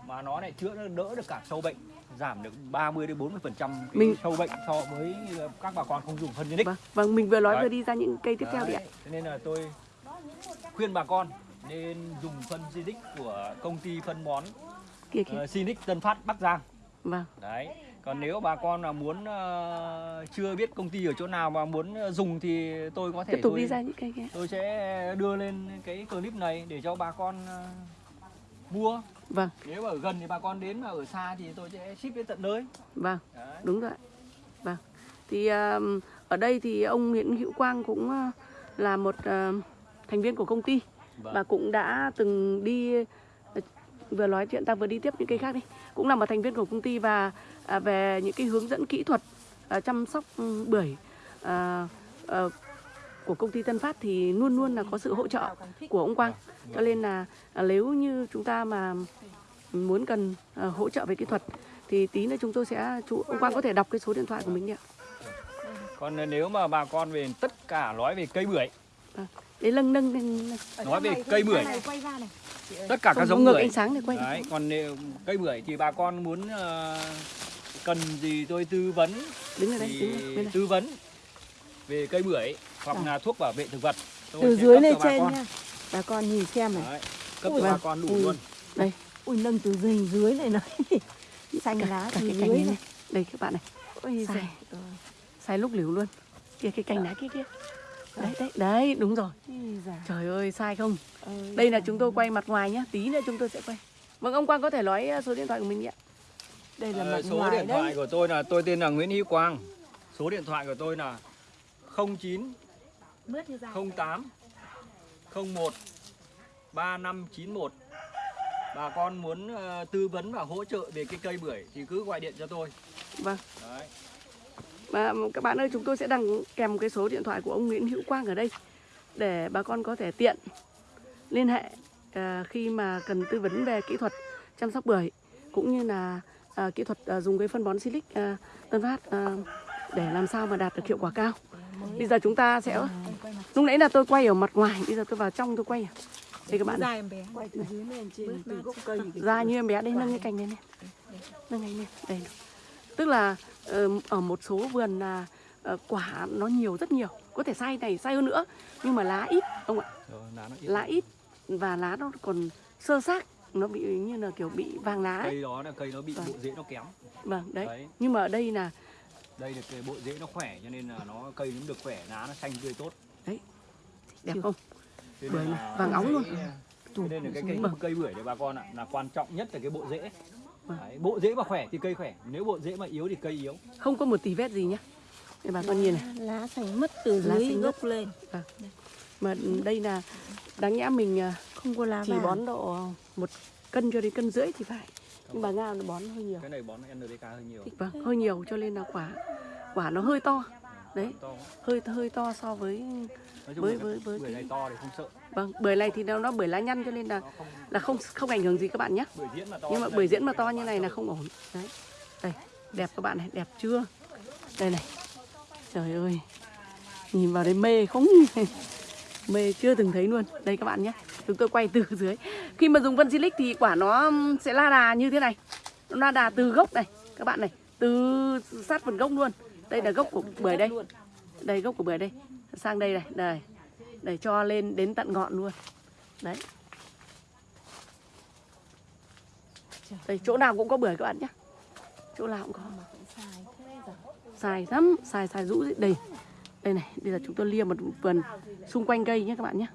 Speaker 5: Mà nó lại chữa đỡ được cả sâu bệnh giảm được 30 đến 40 phần trăm
Speaker 3: Mình-
Speaker 5: sâu bệnh so với ờ, các bà con không dùng phân Sinic
Speaker 3: vâng vâng mình vừa nói
Speaker 5: Đấy.
Speaker 3: vừa đi ra những cây tiếp theo đi ạ.
Speaker 5: Đấy, thế nên là tôi khuyên bà con nên dùng phân Sinic của công ty phân bón
Speaker 3: kia kia
Speaker 5: uh, Sinic Tân Phát Bắc Giang.
Speaker 3: Vâng.
Speaker 5: Đấy còn nếu bà con là muốn ờ, chưa biết công ty ở chỗ nào mà muốn ờ, dùng thì tôi có thể
Speaker 3: tiếp tục
Speaker 5: tôi,
Speaker 3: đi ra những cây kia.
Speaker 5: tôi sẽ đưa lên cái clip này để cho bà con ờ, mua.
Speaker 3: Vâng.
Speaker 5: Nếu mà ở gần thì bà con đến mà ở xa thì tôi sẽ ship đến tận nơi.
Speaker 3: Vâng
Speaker 5: đấy.
Speaker 3: đúng rồi vâng. Thì ở đây thì ông Nguyễn Hữu Quang cũng là một uh, thành viên của công ty
Speaker 5: Vâng.
Speaker 3: và cũng đã từng đi uh, vừa nói chuyện ta vừa đi tiếp những cây khác đi. Cũng là một thành viên của công ty và à, về những cái hướng dẫn kỹ thuật à, chăm sóc bưởi ờ, của công ty Tân Phát thì luôn luôn là có sự hỗ trợ của ông Quang. Cho nên là à, nếu như chúng ta mà muốn cần à, hỗ trợ về kỹ thuật thì tí nữa chúng tôi sẽ chú ông Quang có thể đọc cái số điện thoại của mình đi ạ.
Speaker 5: Còn nếu mà bà con về tất cả nói về cây bưởi.
Speaker 3: Đấy nâng nâng nâng nâng.
Speaker 5: nói về cây bưởi.
Speaker 6: này quay ra này.
Speaker 5: Tất cả các giống
Speaker 3: ngược
Speaker 5: bưởi.
Speaker 3: ánh sáng để quay.
Speaker 5: Đấy, còn nếu cây bưởi thì bà con muốn ờ, cần gì tôi tư vấn?
Speaker 3: Đứng ở đây
Speaker 5: thì
Speaker 3: đứng ở này.
Speaker 5: tư vấn về cây bưởi hoặc là thuốc bảo vệ thực vật tôi
Speaker 2: Từ dưới lên trên
Speaker 5: con.
Speaker 2: nha. Bà con nhìn xem này.
Speaker 5: Đấy, cấp
Speaker 2: Ui,
Speaker 5: cho bà con đủ
Speaker 3: Ui.
Speaker 5: luôn
Speaker 2: Ui nâng từ dưới dưới này này. Xanh
Speaker 3: cả,
Speaker 2: lá
Speaker 3: cả
Speaker 2: từ
Speaker 3: cái
Speaker 2: dưới
Speaker 3: này,
Speaker 2: này.
Speaker 3: đây các bạn này
Speaker 2: Ôi
Speaker 3: Sai.
Speaker 2: ơi.
Speaker 3: sai lúc liều luôn kia cái cành lá kia kia đấy đấy đấy đúng rồi trời ơi sai không đây là chúng tôi quay mặt ngoài nhá tí nữa chúng tôi sẽ quay vâng ông Quang có thể nói uh, số điện thoại của mình nhé
Speaker 2: Đây là
Speaker 5: Ờ,
Speaker 2: mặt
Speaker 5: số
Speaker 2: ngoài
Speaker 5: điện
Speaker 2: đấy.
Speaker 5: thoại của tôi là tôi tên là Nguyễn Hữu Quang số điện thoại của tôi là 09
Speaker 6: mướt như dài
Speaker 5: 08 01 3591 bà con muốn ờ, tư vấn và hỗ trợ về cái cây bưởi thì cứ gọi điện cho tôi
Speaker 3: vâng
Speaker 5: Đấy.
Speaker 3: Và các bạn ơi chúng tôi sẽ đăng kèm cái số điện thoại của ông Nguyễn Hữu Quang ở đây để bà con có thể tiện liên hệ à, khi mà cần tư vấn về kỹ thuật chăm sóc bưởi cũng như là à, kỹ thuật à, dùng cái phân bón silic à, Tân Phát à, để làm sao mà đạt được hiệu quả cao. Bây giờ chúng ta sẽ lúc nãy là tôi quay ở mặt ngoài, bây giờ tôi vào trong tôi quay. à. Đây các bạn này.
Speaker 6: dài em bé
Speaker 2: Quay từ dưới lên trên từ gốc cây.
Speaker 3: ra như em bé đây nâng cái cành lên này nâng cành lên đây tức là ờ, ở một số vườn là ờ, quả nó nhiều rất nhiều có thể sai này sai hơn nữa nhưng mà lá ít ông ạ
Speaker 5: Rồi, lá nó ít.
Speaker 3: lá ít và lá nó còn sơ xác nó bị như là kiểu bị vàng lá ấy.
Speaker 5: cây đó là cây nó bị
Speaker 3: Vâng.
Speaker 5: bộ rễ nó kém
Speaker 3: vâng đấy
Speaker 5: Đấy.
Speaker 3: nhưng mà ở đây là
Speaker 5: đây là cái bộ rễ nó khỏe cho nên là nó cây nó được khỏe lá nó xanh tươi tốt
Speaker 3: đẹp không Bưởi này,
Speaker 5: là
Speaker 3: vàng óng luôn.
Speaker 5: Cho nên là cái cây, cây bưởi này bà con ạ là quan trọng nhất là cái bộ rễ.
Speaker 3: Vâng.
Speaker 5: Đấy, bộ rễ mà khỏe thì cây khỏe, nếu bộ rễ mà yếu thì cây yếu.
Speaker 3: Không có một tí vết gì nhá. Đây bà con nhìn này.
Speaker 2: lá xanh mất từ
Speaker 3: Lá
Speaker 2: dưới gốc lên
Speaker 3: Mà đây là đáng nhẽ mình à,
Speaker 2: không có lá
Speaker 3: chỉ
Speaker 2: vàng
Speaker 3: bón độ một cân cho đến cân rưỡi thì phải. Nhưng bà Nga nó bón hơi nhiều.
Speaker 5: Cái này bón NPK hơi nhiều.
Speaker 3: Vâng, hơi nhiều cho nên là quả quả nó hơi to. Đấy, hơi hơi to so với Với- với- với
Speaker 5: bưởi này to thì không sợ.
Speaker 3: vâng, bưởi này thì nó nó bưởi lá nhăn cho nên là là không không ảnh hưởng gì các bạn nhé.
Speaker 5: mà.
Speaker 3: Nhưng mà bưởi diễn mà to như này là không ổn. Đấy. Đây, đẹp các bạn này, đẹp chưa? Đây này. Trời ơi. Nhìn vào đây mê không mê chưa từng thấy luôn. Đây các bạn nhé. Chúng tôi quay từ dưới. Khi mà dùng Vân Silic thì quả nó sẽ la đà như thế này. Nó la đà từ gốc này, các bạn này, từ sát phần gốc luôn. Đây là gốc của bưởi đây. Đây gốc của bưởi đây. Sang đây này, đây. Để cho lên đến tận ngọn luôn. Đấy. Đây, chỗ nào cũng có bưởi các bạn nhé. Chỗ nào cũng có. Xài lắm, xài xài rũ đây. Đây này, bây giờ chúng tôi lia một vườn xung quanh cây nhé các bạn nhé.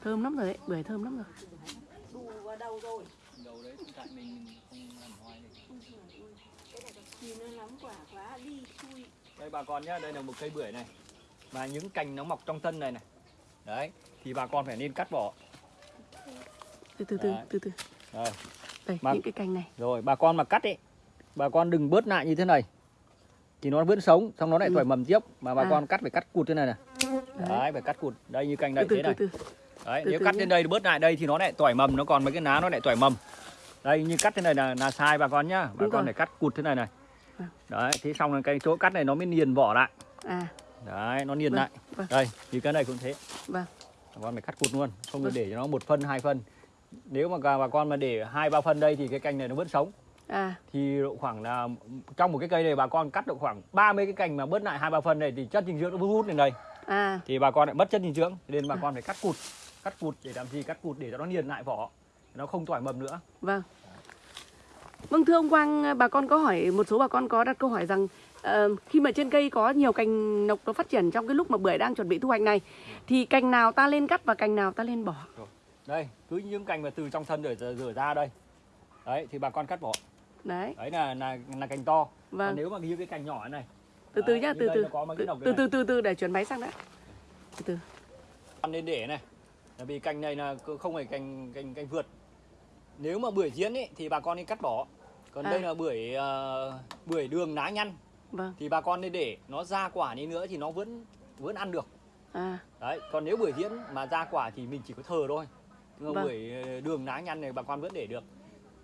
Speaker 3: Thơm lắm rồi đấy, bưởi thơm lắm rồi.
Speaker 5: Đây bà con nhá, đây là một cây bưởi này. Và những cành nó mọc trong thân này này. Đấy, thì bà con phải nên cắt bỏ.
Speaker 3: Từ từ từ từ từ.
Speaker 5: Đây,
Speaker 3: Đây,
Speaker 5: Mà-
Speaker 3: những cái cành này.
Speaker 5: rồi bà con mà cắt ấy, bà con đừng bớt lại như thế này. Thì nó vẫn sống, xong nó lại
Speaker 3: Ừ.
Speaker 5: mầm tiếp. Mà bà
Speaker 3: À.
Speaker 5: con cắt phải cắt cụt thế này này. Đấy, phải cắt cụt. Đây như cành
Speaker 3: Từ
Speaker 5: đây
Speaker 3: từ
Speaker 5: thế
Speaker 3: từ
Speaker 5: này.
Speaker 3: từ.
Speaker 5: Đấy,
Speaker 3: từ
Speaker 5: nếu
Speaker 3: từ
Speaker 5: cắt
Speaker 3: nhé.
Speaker 5: lên đây bớt lại đây thì nó lại tỏi mầm, nó còn mấy cái lá nó lại tỏi mầm. Đây như cắt thế này là là sai bà con nhá. Bà
Speaker 3: Đúng
Speaker 5: con
Speaker 3: rồi.
Speaker 5: phải cắt cụt thế này này.
Speaker 3: Vâng.
Speaker 5: Đấy, thế xong là cái chỗ cắt này nó mới niền vỏ lại.
Speaker 3: À,
Speaker 5: Đấy, nó niền
Speaker 3: Vâng,
Speaker 5: lại.
Speaker 3: vâng.
Speaker 5: Đây, như cái này cũng thế.
Speaker 3: vâng.
Speaker 5: Bà con phải cắt cụt luôn, không được
Speaker 3: Vâng.
Speaker 5: để cho nó một phân, hai phân. Nếu mà bà con mà để hai ba phân đây thì cái cành này nó vẫn sống.
Speaker 3: À,
Speaker 5: Thì độ khoảng là trong một cái cây này bà con cắt được khoảng 30 cái cành mà bớt lại hai ba phân này thì chất dinh dưỡng nó hút lên đây.
Speaker 3: à,
Speaker 5: Thì bà con lại mất chất dinh dưỡng, nên bà con phải cắt cụt. Cắt cụt để làm gì? Cắt cụt để cho nó niền lại vỏ. Nó không tỏi mầm nữa.
Speaker 3: vâng. Vâng thưa ông Quang, bà con có hỏi một số bà con có đặt câu hỏi rằng ờ, khi mà trên cây có nhiều cành nọc nó phát triển trong cái lúc mà bưởi đang chuẩn bị thu hoạch này thì cành nào ta lên cắt và cành nào ta lên bỏ.
Speaker 5: Đây, cứ những cành mà từ trong thân rửa rửa ra đây. Đấy thì bà con cắt bỏ.
Speaker 3: Đấy,
Speaker 5: Đấy là là là cành to. Còn
Speaker 3: vâng.
Speaker 5: nếu mà như cái cành nhỏ này
Speaker 3: Từ từ nhá, từ từ. Từ từ từ từ từ để chuyển máy sang đã. Từ từ.
Speaker 5: Con nên để này. Là vì cành này là không phải cành cành cành vượt. Nếu mà bưởi diễn ấy thì bà con nên cắt bỏ. Còn
Speaker 3: À.
Speaker 5: đây là bưởi ờ, bưởi đường lá nhăn
Speaker 3: Vâng.
Speaker 5: thì bà con nên để nó ra quả đi nữa thì nó vẫn vẫn ăn được.
Speaker 3: À,
Speaker 5: Đấy, còn nếu bưởi diễn mà ra quả thì mình chỉ có thờ thôi.
Speaker 3: Vâng.
Speaker 5: bưởi ờ, đường lá nhăn này bà con vẫn để được.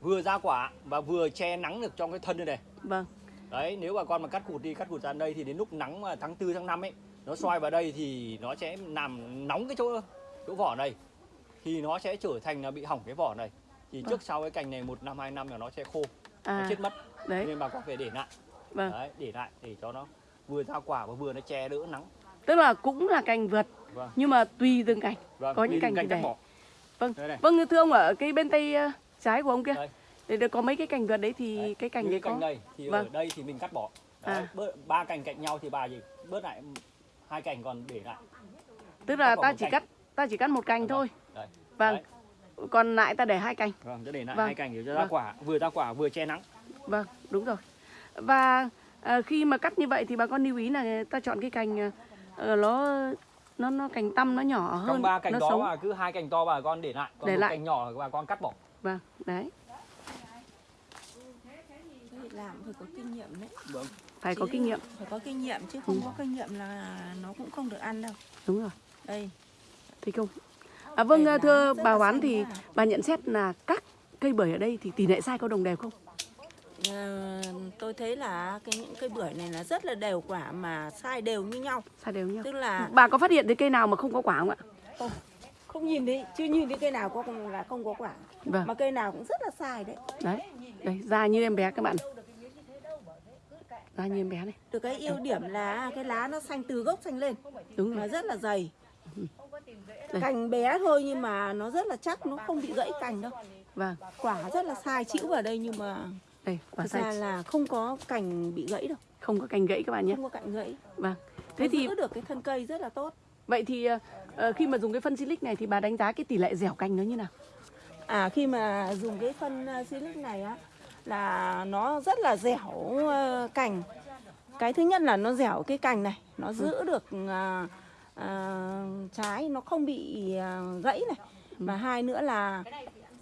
Speaker 5: Vừa ra quả và vừa che nắng được trong cái thân này này.
Speaker 3: vâng.
Speaker 5: Đấy, nếu bà con mà cắt cụt đi, cắt cụt ra đây thì đến lúc nắng mà tháng 4 tháng 5 ấy, nó xoay vào đây thì nó sẽ làm nóng cái chỗ chỗ vỏ này. Thì nó sẽ trở thành là bị hỏng cái vỏ này. Thì
Speaker 3: Vâng.
Speaker 5: trước sau cái cành này một năm hai năm là nó sẽ khô, nó
Speaker 3: À,
Speaker 5: chết mất.
Speaker 3: đấy.
Speaker 5: Nên bà con phải để lại.
Speaker 3: Vâng.
Speaker 5: Đấy, để lại để cho nó vừa ra quả và vừa nó che đỡ nắng.
Speaker 3: Tức là cũng là cành vượt
Speaker 5: Vâng.
Speaker 3: nhưng mà tùy từng cành.
Speaker 5: Vâng,
Speaker 3: Có những cành
Speaker 5: cành
Speaker 3: thì để.
Speaker 5: bỏ.
Speaker 3: Vâng.
Speaker 5: Đây.
Speaker 3: Vâng thưa ông ở cái bên tay ờ, trái của ông kia.
Speaker 5: Đây.
Speaker 3: Để được có mấy cái cành vượt đấy thì
Speaker 5: Đấy,
Speaker 3: cái cành đấy
Speaker 5: cái cành
Speaker 3: có.
Speaker 5: đây thì
Speaker 3: Vâng.
Speaker 5: ở đây thì mình cắt bỏ. Đấy,
Speaker 3: À.
Speaker 5: bớt, ba cành cạnh nhau thì bà gì bớt lại hai cành còn để lại.
Speaker 3: Tức là ta chỉ
Speaker 5: cành.
Speaker 3: cắt ta chỉ cắt một cành
Speaker 5: Vâng,
Speaker 3: thôi.
Speaker 5: Đấy.
Speaker 3: Vâng.
Speaker 5: Đấy.
Speaker 3: Còn lại ta để hai cành.
Speaker 5: Vâng, để lại
Speaker 3: Vâng.
Speaker 5: hai cành để cho ra
Speaker 3: Vâng.
Speaker 5: quả, vừa ra quả vừa che nắng.
Speaker 3: Vâng, đúng rồi. Và ờ, khi mà cắt như vậy thì bà con lưu ý là ta chọn cái cành ờ, nó nó nó cành tăm nó nhỏ hơn,
Speaker 5: Trong ba cành
Speaker 3: nó
Speaker 5: đó
Speaker 3: sống.
Speaker 5: mà cứ hai cành to bà con để lại, còn
Speaker 3: Để
Speaker 5: một
Speaker 3: lại.
Speaker 5: cành nhỏ bà con cắt bỏ.
Speaker 3: Vâng, đấy,
Speaker 2: Thế làm phải có kinh nghiệm đấy
Speaker 5: Vâng.
Speaker 3: phải có
Speaker 2: Chứ
Speaker 3: kinh nghiệm.
Speaker 2: phải có kinh nghiệm chứ không
Speaker 3: Ừ.
Speaker 2: có kinh nghiệm là nó cũng không được ăn đâu
Speaker 3: Đúng rồi.
Speaker 2: đây
Speaker 3: Thấy không? À vâng,
Speaker 2: lá
Speaker 3: thưa bà Hoán thì bà nhận xét là các cây bưởi ở đây thì tỷ lệ sai có đồng đều không?
Speaker 2: Ờ, tôi thấy là cái những cây bưởi này là rất là đều quả mà sai đều như nhau
Speaker 3: Sai đều nhau.
Speaker 2: tức là
Speaker 3: Bà có phát hiện thấy cây nào mà không có quả không ạ?
Speaker 2: không nhìn thấy chưa nhìn thấy cây nào có là không có quả
Speaker 3: Vâng,
Speaker 2: mà cây nào cũng rất là sai đấy
Speaker 3: đấy. Đây, da như em bé các bạn. Da như em bé này.
Speaker 2: được cái ưu điểm là cái lá nó xanh từ gốc xanh lên
Speaker 3: Đúng rồi.
Speaker 2: rất là dày
Speaker 3: Đây.
Speaker 2: cành bé thôi nhưng mà nó rất là chắc nó không bị gãy cành đâu
Speaker 3: Vâng,
Speaker 2: quả rất là sai chịu vào đây nhưng mà
Speaker 3: đây, quả
Speaker 2: thực ra
Speaker 3: sai
Speaker 2: là không có cành bị gãy đâu
Speaker 3: không có cành gãy các bạn nhé.
Speaker 2: không có cạnh gãy
Speaker 3: Vâng. Thế
Speaker 2: Nó
Speaker 3: thì
Speaker 2: giữ được cái thân cây rất là tốt.
Speaker 3: vậy thì ờ, ờ, khi mà dùng cái phân silic này thì bà đánh giá cái tỷ lệ dẻo cành nó như nào?
Speaker 2: À khi mà dùng cái phân uh, silic này á là nó rất là dẻo uh, cành. Cái thứ nhất là nó dẻo cái cành này, nó giữ được uh, uh, trái nó không bị uh, gãy này. Và hai nữa là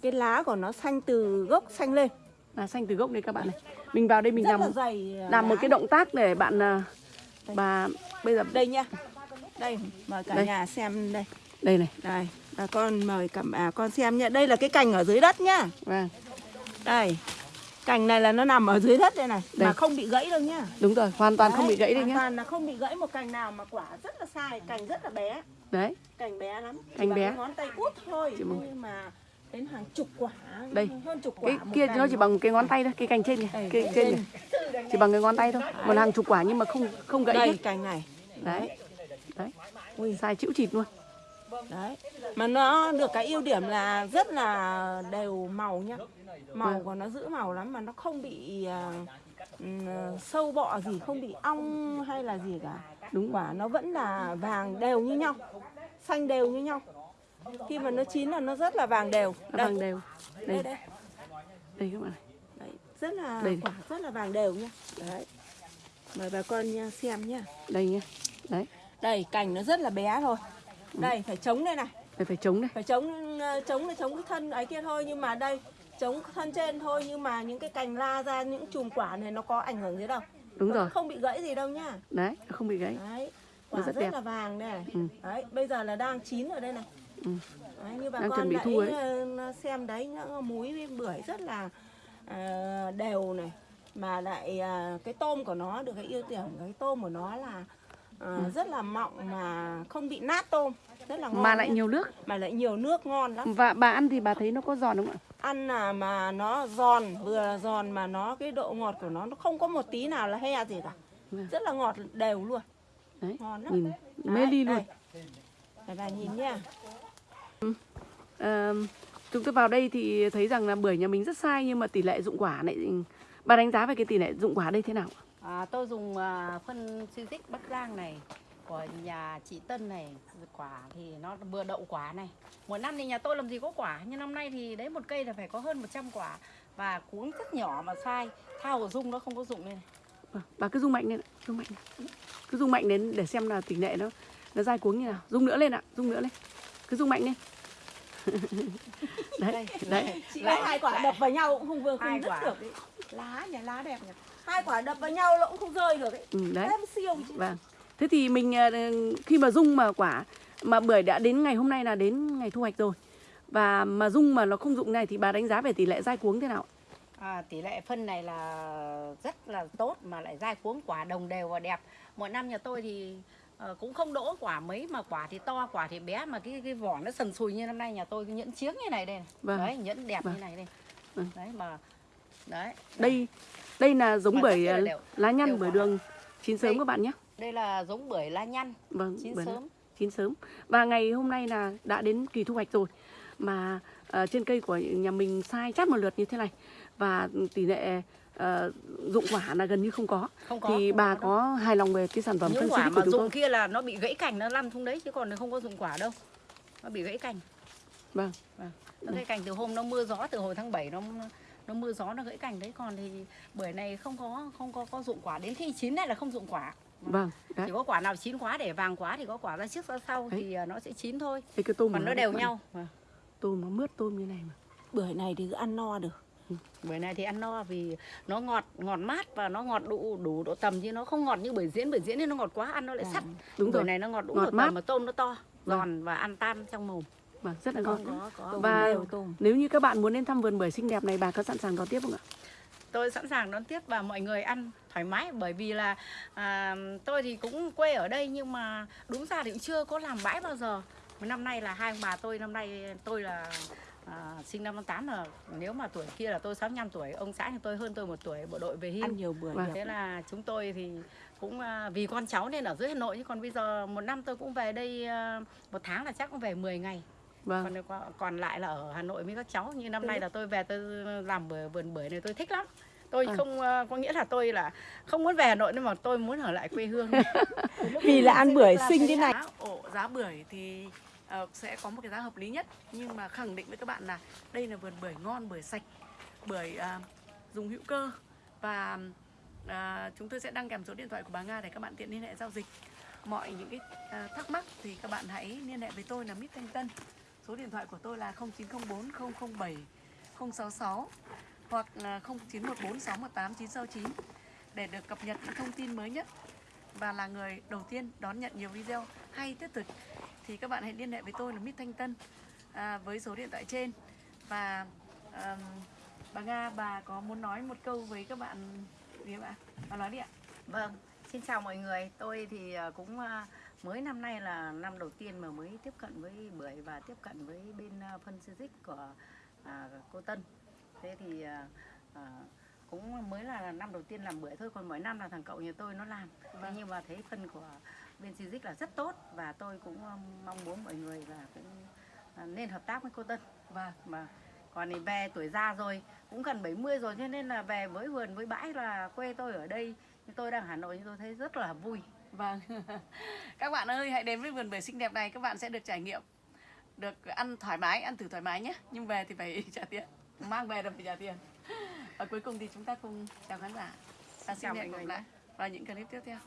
Speaker 2: cái lá của nó xanh từ gốc xanh lên.
Speaker 3: Là xanh từ gốc đây các bạn này. Mình vào đây mình
Speaker 2: rất
Speaker 3: làm
Speaker 2: là dày. uh,
Speaker 3: làm một cái động tác để bạn ờ, bà bây giờ
Speaker 2: đây nha. Đây mời cả
Speaker 3: Đây.
Speaker 2: nhà xem đây.
Speaker 3: đây này.
Speaker 2: Đây, bà con mời cả bà con xem nhá. Đây là cái cành ở dưới đất nhá.
Speaker 3: Vâng.
Speaker 2: Đây. Cành này là nó nằm ở dưới đất đây này
Speaker 3: Đây.
Speaker 2: mà không bị gãy đâu nhá.
Speaker 3: Đúng rồi, hoàn toàn không bị gãy đây
Speaker 2: hoàn
Speaker 3: nhá.
Speaker 2: toàn là không bị gãy một cành nào mà quả rất là sai, cành rất là bé,
Speaker 3: Đấy,
Speaker 2: cành bé lắm. Chỉ
Speaker 3: Cành
Speaker 2: bằng
Speaker 3: bé.
Speaker 2: ngón tay út thôi
Speaker 3: Chỉ
Speaker 2: nhưng mà đến hàng chục quả,
Speaker 3: Đây.
Speaker 2: hơn chục quả.
Speaker 3: cái kia nó chỉ bằng cái ngón tay thôi, cái cành trên này, cái
Speaker 2: cành
Speaker 3: trên này. Chỉ bằng cái ngón tay thôi. Một hàng chục quả nhưng mà không không gãy
Speaker 2: đây
Speaker 3: hết.
Speaker 2: cành này.
Speaker 3: Đấy. Đấy.
Speaker 2: Ui.
Speaker 3: Sai chịu chịt luôn.
Speaker 2: Đấy. Mà nó được cái ưu điểm là rất là đều màu nhá. Màu
Speaker 3: Vâng.
Speaker 2: của nó giữ màu lắm mà nó không bị ừm, sâu bọ gì, không bị ong hay là gì cả.
Speaker 3: Đúng.
Speaker 2: Quả nó vẫn là vàng đều như nhau. Xanh đều như nhau. Khi mà nó chín là nó rất là vàng đều.
Speaker 3: Nó
Speaker 2: Đây,
Speaker 3: vàng đều.
Speaker 2: đây,
Speaker 3: Đây,
Speaker 2: đây.
Speaker 3: đây các bạn này.
Speaker 2: Đấy, rất là
Speaker 3: Đây.
Speaker 2: quả rất là vàng đều nhá. Đấy. Mời bà con nha, xem nhá.
Speaker 3: Đây nhá. Đấy,
Speaker 2: Đây, cành nó rất là bé thôi. Đây, phải chống đây này.
Speaker 3: đây phải chống đây.
Speaker 2: phải chống ờ, chống là chống cái thân ấy kia thôi nhưng mà đây chống thân trên thôi nhưng mà những cái cành la ra những chùm quả này nó có ảnh hưởng gì đâu
Speaker 3: Đúng
Speaker 2: Nó
Speaker 3: rồi.
Speaker 2: không bị gãy gì đâu nhá
Speaker 3: Đấy, không bị gãy.
Speaker 2: đấy
Speaker 3: Nó
Speaker 2: quả
Speaker 3: rất
Speaker 2: rất,
Speaker 3: đẹp.
Speaker 2: là vàng đây này
Speaker 3: Ừ.
Speaker 2: đấy bây giờ là đang chín ở đây này
Speaker 3: Ừ.
Speaker 2: đấy, như bà
Speaker 3: Đang
Speaker 2: con
Speaker 3: chuẩn bị thu ấy.
Speaker 2: ờ, xem đấy những múi với bưởi rất là ờ, đều này mà lại ờ, cái tôm của nó được cái ưu điểm cái tôm của nó là ờ,
Speaker 3: Ừ.
Speaker 2: rất là mọng mà không bị nát tôm rất là ngon
Speaker 3: Mà lại
Speaker 2: nhá.
Speaker 3: nhiều nước.
Speaker 2: mà lại nhiều nước ngon lắm
Speaker 3: Và bà ăn thì bà thấy nó có giòn không ạ?
Speaker 2: ăn là mà nó giòn vừa là giòn mà nó cái độ ngọt của nó nó không có một tí nào là he gì cả
Speaker 3: Vâng.
Speaker 2: rất là ngọt đều luôn
Speaker 3: Đấy,
Speaker 2: ngon lắm
Speaker 3: nhìn mê ly luôn.
Speaker 2: Đây, bà nhìn nha
Speaker 3: Ờ, chúng tôi vào đây thì thấy rằng là bưởi nhà mình rất sai nhưng mà tỷ lệ dụng quả lại bà đánh giá về cái tỷ lệ dụng quả đây thế nào?
Speaker 1: À, tôi dùng à, phân Civic Bắc Giang này của nhà chị Tân này quả thì nó vừa đậu quả này mỗi năm thì nhà tôi làm gì có quả nhưng năm nay thì đấy một cây là phải có hơn 100 quả và cuống rất nhỏ mà sai thao của dung nó không có dụng này
Speaker 3: Vâng, bà cứ rung mạnh lên, ạ, rung mạnh. lên. Cứ rung mạnh đến để xem là tỷ lệ nó nó dai cuống như nào. Rung nữa lên ạ, rung nữa lên. Cứ rung mạnh lên. đấy, đấy.
Speaker 2: chị có hai quả đập vào nhau cũng không vừa không dứt
Speaker 1: quả.
Speaker 2: được ấy. lá nhà lá đẹp nhỉ hai quả đập vào nhau nó cũng không rơi được ấy
Speaker 3: Ừ, đấy.
Speaker 2: Thế mới siêu chứ
Speaker 3: Vâng. Thế thì mình ờ, khi mà rung mà quả mà bưởi đã đến ngày hôm nay là đến ngày thu hoạch rồi. Và mà rung mà nó không dụng này thì bà đánh giá về tỷ lệ dai cuống thế nào?
Speaker 1: à, tỷ lệ phân này là rất là tốt mà lại dai cuống quả đồng đều và đẹp mỗi năm nhà tôi thì ờ, cũng không đỗ quả mấy mà quả thì to quả thì bé mà cái cái vỏ nó sần sùi như năm nay nhà tôi cái nhẫn chiếng như này đây này.
Speaker 3: Vâng.
Speaker 1: đấy nhẫn đẹp
Speaker 3: Vâng.
Speaker 1: như này đây
Speaker 3: Vâng.
Speaker 1: đấy mà đấy
Speaker 3: Đây đây là giống
Speaker 1: Mà
Speaker 3: bưởi
Speaker 1: là
Speaker 3: ờ,
Speaker 1: đều-
Speaker 3: lá nhăn bưởi đường chín sớm
Speaker 1: Đây.
Speaker 3: các bạn nhé.
Speaker 1: đây là giống bưởi la nhăn
Speaker 3: Vâng,
Speaker 1: chín
Speaker 3: bưởi lá-
Speaker 1: sớm
Speaker 3: chín sớm. Và ngày hôm nay là đã đến kỳ thu hoạch rồi. Mà ờ, trên cây của nhà mình sai chát một lượt như thế này và tỷ lệ ờ, dụng quả là gần như không có.
Speaker 1: không có
Speaker 3: thì
Speaker 1: không
Speaker 3: bà
Speaker 1: có đâu.
Speaker 3: có hài lòng về cái sản phẩm
Speaker 1: những
Speaker 3: phân
Speaker 1: quả
Speaker 3: xịt của
Speaker 1: mà
Speaker 3: chúng tôi?
Speaker 1: dụng kia là nó bị gãy cành nó lăn xuống đấy chứ còn không có dụng quả đâu nó bị gãy cành
Speaker 3: Vâng.
Speaker 1: nó gãy cành từ hôm nó mưa gió từ hồi tháng 7 nó nó mưa gió nó gãy cành đấy còn thì bưởi này không có không có có dụng quả đến khi chín này là không dụng quả
Speaker 3: Vâng, đấy.
Speaker 1: chỉ có quả nào chín quá để vàng quá thì có quả ra trước ra sau
Speaker 3: Đấy.
Speaker 1: thì à, nó sẽ chín thôi
Speaker 3: Đây cái tôm
Speaker 1: còn nó
Speaker 3: đấy
Speaker 1: đều nhau Vâng.
Speaker 3: Tôm nó mướt tôm như này mà.
Speaker 2: bưởi này thì cứ ăn no được
Speaker 1: bưởi này thì ăn no vì nó ngọt ngọt mát và nó ngọt đủ đủ độ tầm chứ nó không ngọt như bưởi diễn bưởi diễn thì nó ngọt quá ăn nó lại sắt
Speaker 3: Đúng
Speaker 1: bưởi
Speaker 3: rồi.
Speaker 1: này nó ngọt đủ
Speaker 3: Ngọt
Speaker 1: độ
Speaker 3: mát.
Speaker 1: tầm mà tôm nó to
Speaker 3: Vâng.
Speaker 1: giòn và ăn tan trong mồm
Speaker 3: Vâng, rất là ngon.
Speaker 1: có có
Speaker 3: Và
Speaker 2: tôm.
Speaker 3: nếu như các bạn muốn đến thăm vườn bưởi xinh đẹp này bà có sẵn sàng đón tiếp không ạ?
Speaker 1: tôi sẵn sàng đón tiếp và mọi người ăn thoải mái bởi vì là à, tôi thì cũng quê ở đây nhưng mà đúng ra thì cũng chưa có làm bãi bao giờ năm nay là hai ông bà tôi năm nay tôi là à, sinh năm 58 là nếu mà tuổi kia là tôi 65 tuổi ông xã thì tôi hơn tôi một tuổi bộ đội về hưu
Speaker 2: ăn nhiều bưởi
Speaker 3: Vâng.
Speaker 1: thế là chúng tôi thì cũng à, vì con cháu nên ở dưới Hà Nội chứ còn bây giờ một năm tôi cũng về đây à, một tháng là chắc cũng về 10 ngày
Speaker 3: Vâng.
Speaker 1: còn còn lại là ở Hà Nội với các cháu như năm nay là tôi về tôi làm bưởi vườn bưởi này tôi thích lắm tôi
Speaker 7: Ừ.
Speaker 1: không ờ, có nghĩa là tôi là không muốn về Hà Nội nhưng mà tôi muốn ở lại quê hương
Speaker 2: vì là ăn bưởi xinh thế này
Speaker 3: giá ổ giá bưởi thì uh, sẽ có một cái giá hợp lý nhất. Nhưng mà khẳng định với các bạn là đây là vườn bưởi ngon bưởi sạch bưởi uh, dùng hữu cơ. Và uh, chúng tôi sẽ đăng kèm số điện thoại của bà Nga để các bạn tiện liên hệ giao dịch. Mọi những cái uh, thắc mắc thì các bạn hãy liên hệ với tôi là Mít Thanh Tân. Số điện thoại của tôi là 0904 007 066 hoặc là 0914 618 969 để được cập nhật những thông tin mới nhất. Và là người đầu tiên đón nhận nhiều video hay thiết thực thì các bạn hãy liên hệ với tôi là Mít Thanh Tân à, với số điện thoại trên và ờm, bà Nga bà có muốn nói một câu với các bạn gì ạ? Bà nói đi ạ.
Speaker 1: Vâng, xin chào mọi người. Tôi thì ờ, cũng ờ, mới năm nay là năm đầu tiên mà mới tiếp cận với bưởi và tiếp cận với bên ờ, phân Civic của à, cô Tân. Thế thì ờ, cũng mới là năm đầu tiên làm bưởi thôi, còn mỗi năm là thằng cậu nhà tôi nó làm. Thế nhưng mà thấy phân của bên Civic là rất tốt và tôi cũng ờ, mong muốn mọi người là cũng ờ, nên hợp tác với cô Tân. Và mà còn thì về tuổi già rồi cũng gần 70 rồi cho nên là về với vườn với bãi là quê tôi ở đây nhưng tôi đang Hà Nội nhưng tôi thấy rất là vui
Speaker 3: Vâng. các bạn ơi, hãy đến với vườn bưởi xinh đẹp này các bạn sẽ được trải nghiệm được ăn thoải mái, ăn thử thoải mái nhé. Nhưng về thì phải trả tiền. Mang về là phải trả tiền. Và cuối cùng thì chúng ta cùng chào khán giả. Và xin
Speaker 1: Chào
Speaker 3: hẹn gặp lại vào những clip tiếp theo.